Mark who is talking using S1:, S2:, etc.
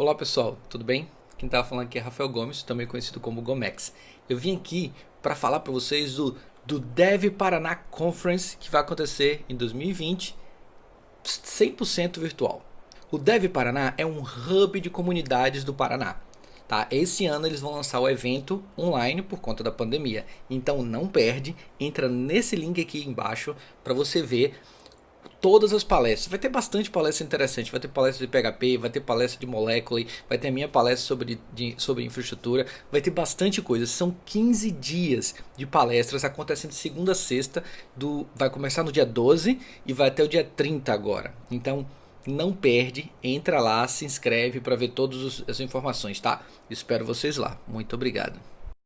S1: Olá pessoal, tudo bem? Quem está falando aqui é Rafael Gomes, também conhecido como Gomex. Eu vim aqui para falar para vocês do, do Dev Paraná Conference que vai acontecer em 2020, 100% virtual. O Dev Paraná é um hub de comunidades do Paraná. Tá? Esse ano eles vão lançar o evento online por conta da pandemia. Então não perde, entra nesse link aqui embaixo para você ver todas as palestras. Vai ter bastante palestra interessante. Vai ter palestra de PHP, vai ter palestra de molécula, vai ter a minha palestra sobre, de, sobre infraestrutura. Vai ter bastante coisa. São 15 dias de palestras acontecendo segunda a sexta. Do, vai começar no dia 12 e vai até o dia 30 agora. Então não perde, entra lá, se inscreve para ver todas as informações, tá? Espero vocês lá. Muito obrigado.